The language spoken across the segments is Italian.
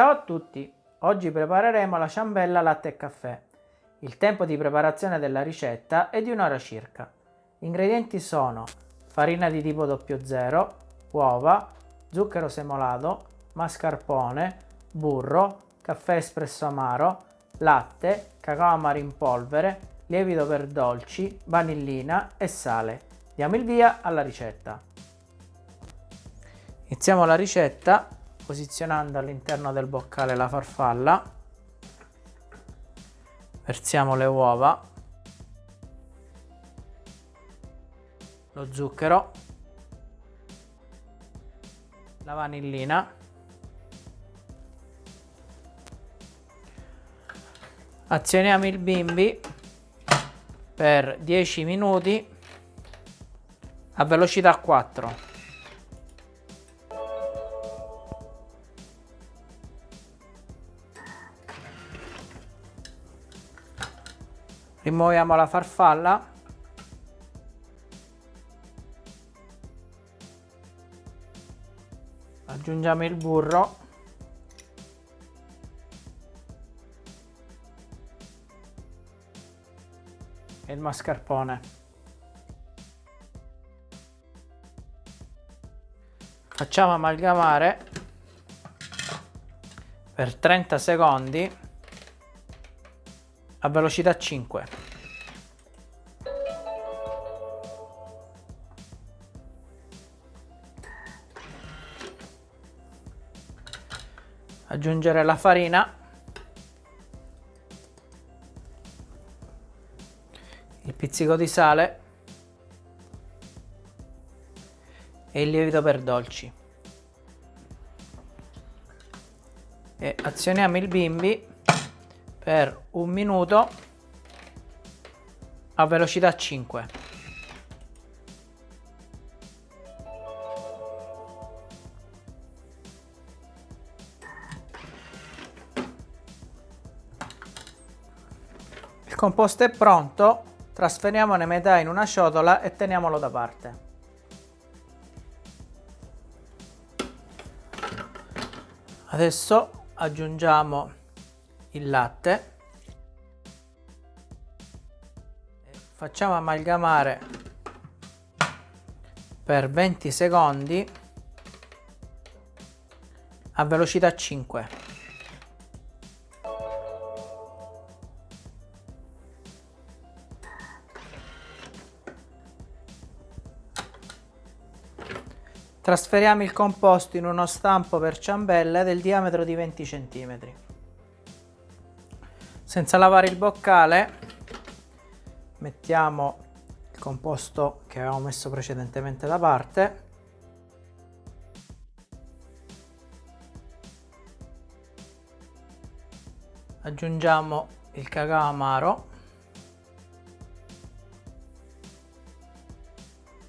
Ciao a tutti! Oggi prepareremo la ciambella latte e caffè. Il tempo di preparazione della ricetta è di un'ora circa. Gli ingredienti sono farina di tipo 00, uova, zucchero semolato, mascarpone, burro, caffè espresso amaro, latte, cacao amaro in polvere, lievito per dolci, vanillina e sale. Diamo il via alla ricetta. Iniziamo la ricetta posizionando all'interno del boccale la farfalla, versiamo le uova, lo zucchero, la vanillina, azioniamo il bimbi per 10 minuti a velocità 4 rimuoviamo la farfalla. Aggiungiamo il burro. E il mascarpone. Facciamo amalgamare per 30 secondi a velocità 5. Aggiungere la farina. Il pizzico di sale. E il lievito per dolci. E azioniamo il bimbi per un minuto a velocità 5. Composto è pronto, trasferiamone metà in una ciotola e teniamolo da parte. Adesso aggiungiamo il latte facciamo amalgamare per 20 secondi a velocità 5 Trasferiamo il composto in uno stampo per ciambelle del diametro di 20 cm senza lavare il boccale mettiamo il composto che avevamo messo precedentemente da parte. Aggiungiamo il cacao amaro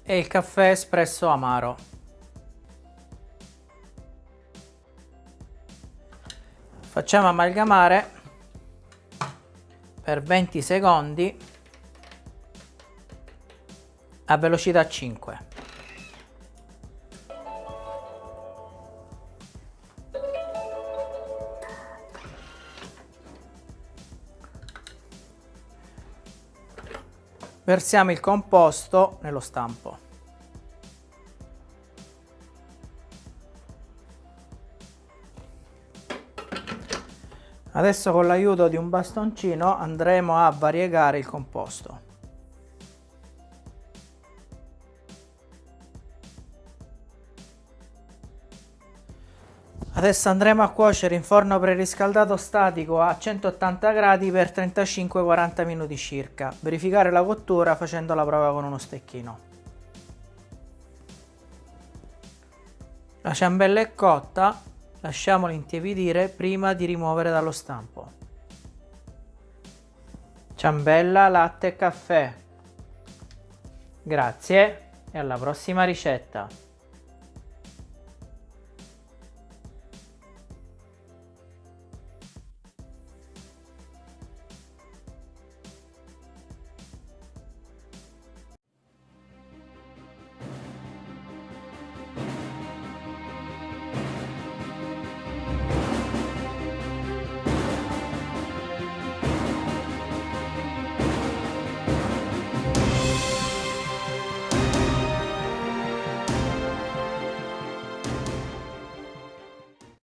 e il caffè espresso amaro facciamo amalgamare per 20 secondi a velocità 5. Versiamo il composto nello stampo. Adesso con l'aiuto di un bastoncino andremo a variegare il composto. Adesso andremo a cuocere in forno preriscaldato statico a 180 gradi per 35-40 minuti circa. Verificare la cottura facendo la prova con uno stecchino. La ciambella è cotta, Lasciamolo intiepidire prima di rimuovere dallo stampo. Ciambella, latte e caffè. Grazie e alla prossima ricetta.